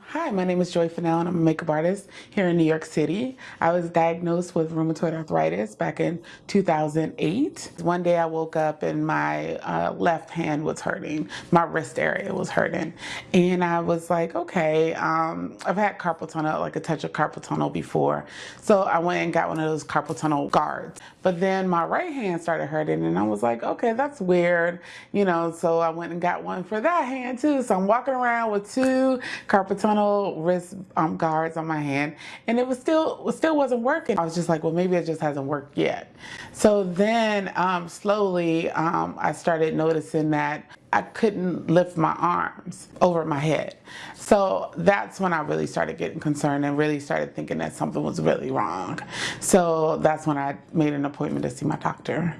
Hi, my name is Joy Fennell and I'm a makeup artist here in New York City. I was diagnosed with rheumatoid arthritis back in 2008. One day I woke up and my uh, left hand was hurting, my wrist area was hurting. And I was like, okay, um, I've had carpal tunnel, like a touch of carpal tunnel before. So I went and got one of those carpal tunnel guards. But then my right hand started hurting and I was like, okay, that's weird. You know, so I went and got one for that hand too. So I'm walking around with two carpal tunnel wrist um, guards on my hand and it was still it still wasn't working. I was just like, well, maybe it just hasn't worked yet. So then um, slowly um, I started noticing that I couldn't lift my arms over my head. So that's when I really started getting concerned and really started thinking that something was really wrong. So that's when I made an appointment to see my doctor.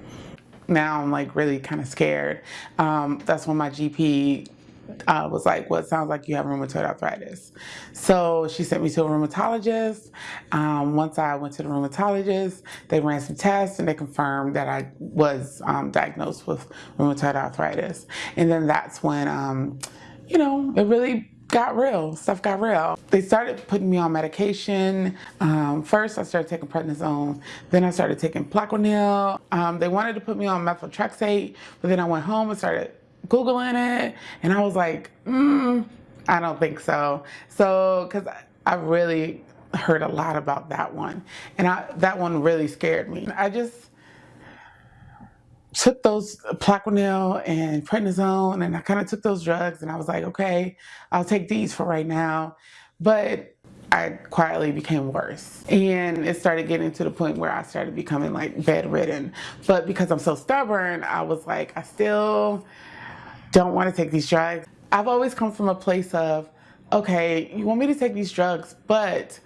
Now I'm like really kind of scared. Um, that's when my GP uh, was like, well, it sounds like you have rheumatoid arthritis. So she sent me to a rheumatologist. Um, once I went to the rheumatologist, they ran some tests and they confirmed that I was um, diagnosed with rheumatoid arthritis. And then that's when, um, you know, it really got real. Stuff got real. They started putting me on medication. Um, first, I started taking prednisone. Then I started taking Plaquenil. Um, they wanted to put me on methotrexate, but then I went home and started Googling it and I was like, mm, I don't think so. So, because I, really heard a lot about that one and I, that one really scared me. I just took those Plaquenil and prednisone and I kind of took those drugs and I was like, okay, I'll take these for right now. But I quietly became worse. And it started getting to the point where I started becoming like bedridden. But because I'm so stubborn, I was like, I still don't want to take these drugs. I've always come from a place of, okay, you want me to take these drugs, but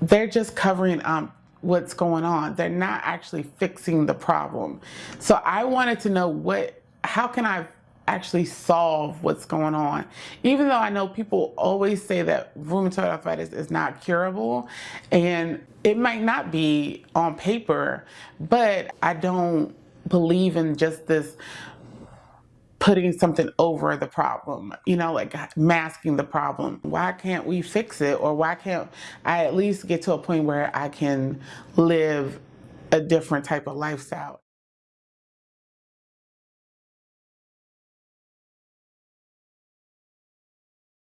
they're just covering um, what's going on. They're not actually fixing the problem. So I wanted to know what, how can I actually solve what's going on. Even though I know people always say that rheumatoid arthritis is not curable and it might not be on paper, but I don't believe in just this putting something over the problem, you know, like masking the problem. Why can't we fix it? Or why can't I at least get to a point where I can live a different type of lifestyle?